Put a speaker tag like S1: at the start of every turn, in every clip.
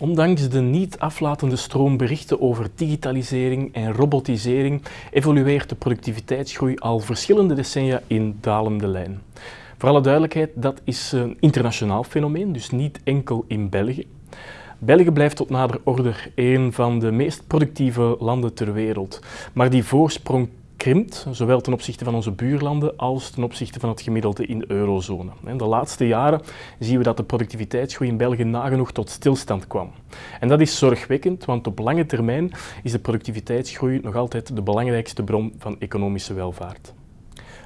S1: Ondanks de niet aflatende stroom berichten over digitalisering en robotisering evolueert de productiviteitsgroei al verschillende decennia in dalende lijn. Voor alle duidelijkheid, dat is een internationaal fenomeen, dus niet enkel in België. België blijft tot nader orde een van de meest productieve landen ter wereld. Maar die voorsprong krimpt, zowel ten opzichte van onze buurlanden als ten opzichte van het gemiddelde in de eurozone. De laatste jaren zien we dat de productiviteitsgroei in België nagenoeg tot stilstand kwam. En dat is zorgwekkend, want op lange termijn is de productiviteitsgroei nog altijd de belangrijkste bron van economische welvaart.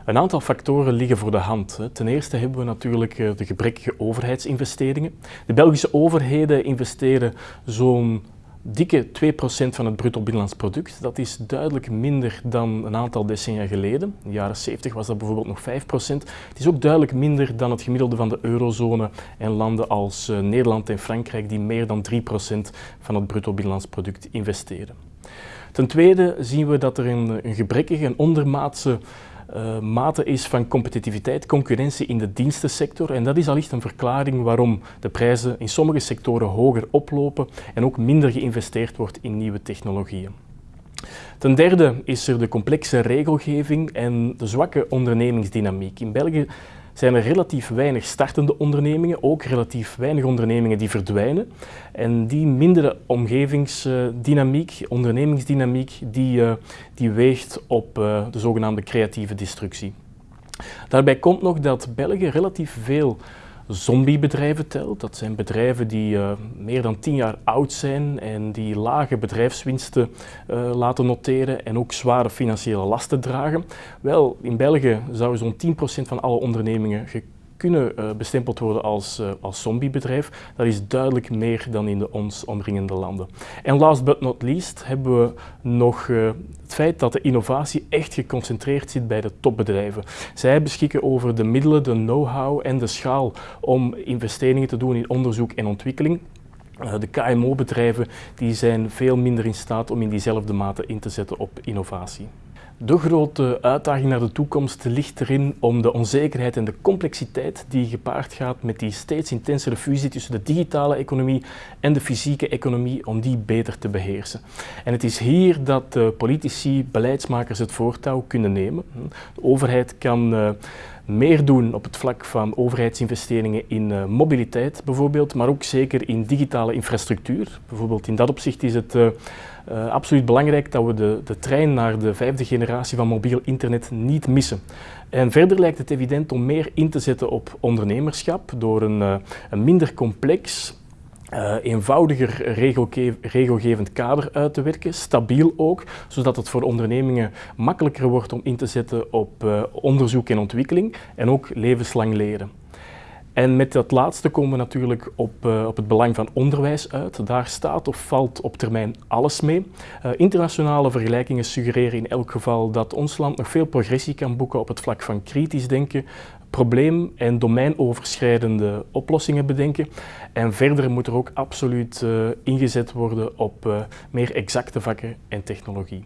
S1: Een aantal factoren liggen voor de hand. Ten eerste hebben we natuurlijk eh, de gebrekkige overheidsinvesteringen. De Belgische overheden investeren zo'n dikke 2% van het bruto binnenlands product. Dat is duidelijk minder dan een aantal decennia geleden. In de jaren 70 was dat bijvoorbeeld nog 5%. Het is ook duidelijk minder dan het gemiddelde van de eurozone en landen als eh, Nederland en Frankrijk die meer dan 3% van het bruto binnenlands product investeren. Ten tweede zien we dat er een, een gebrekkige en ondermaatse uh, mate is van competitiviteit, concurrentie in de dienstensector. En dat is allicht een verklaring waarom de prijzen in sommige sectoren hoger oplopen en ook minder geïnvesteerd wordt in nieuwe technologieën. Ten derde is er de complexe regelgeving en de zwakke ondernemingsdynamiek. In België zijn er relatief weinig startende ondernemingen, ook relatief weinig ondernemingen die verdwijnen. En die mindere omgevingsdynamiek, ondernemingsdynamiek, die, eh, die weegt op eh, de zogenaamde creatieve destructie. Daarbij komt nog dat België relatief veel zombiebedrijven telt. Dat zijn bedrijven die uh, meer dan 10 jaar oud zijn en die lage bedrijfswinsten uh, laten noteren en ook zware financiële lasten dragen. Wel, in België zou zo'n 10% van alle ondernemingen kunnen uh, bestempeld worden als, uh, als zombiebedrijf. Dat is duidelijk meer dan in de ons omringende landen. En last but not least hebben we nog uh, het feit dat de innovatie echt geconcentreerd zit bij de topbedrijven. Zij beschikken over de middelen, de know-how en de schaal om investeringen te doen in onderzoek en ontwikkeling. De KMO-bedrijven zijn veel minder in staat om in diezelfde mate in te zetten op innovatie. De grote uitdaging naar de toekomst ligt erin om de onzekerheid en de complexiteit die gepaard gaat met die steeds intensere fusie tussen de digitale economie en de fysieke economie, om die beter te beheersen. En het is hier dat de politici, beleidsmakers het voortouw kunnen nemen. De overheid kan uh, meer doen op het vlak van overheidsinvesteringen in uh, mobiliteit bijvoorbeeld, maar ook zeker in digitale infrastructuur. Bijvoorbeeld in dat opzicht is het uh, uh, absoluut belangrijk dat we de, de trein naar de vijfde generatie van mobiel internet niet missen. En verder lijkt het evident om meer in te zetten op ondernemerschap door een, een minder complex, uh, eenvoudiger regelge regelgevend kader uit te werken, stabiel ook, zodat het voor ondernemingen makkelijker wordt om in te zetten op uh, onderzoek en ontwikkeling en ook levenslang leren. En met dat laatste komen we natuurlijk op, uh, op het belang van onderwijs uit. Daar staat of valt op termijn alles mee. Uh, internationale vergelijkingen suggereren in elk geval dat ons land nog veel progressie kan boeken op het vlak van kritisch denken, probleem- en domeinoverschrijdende oplossingen bedenken. En verder moet er ook absoluut uh, ingezet worden op meer exacte vakken en technologie.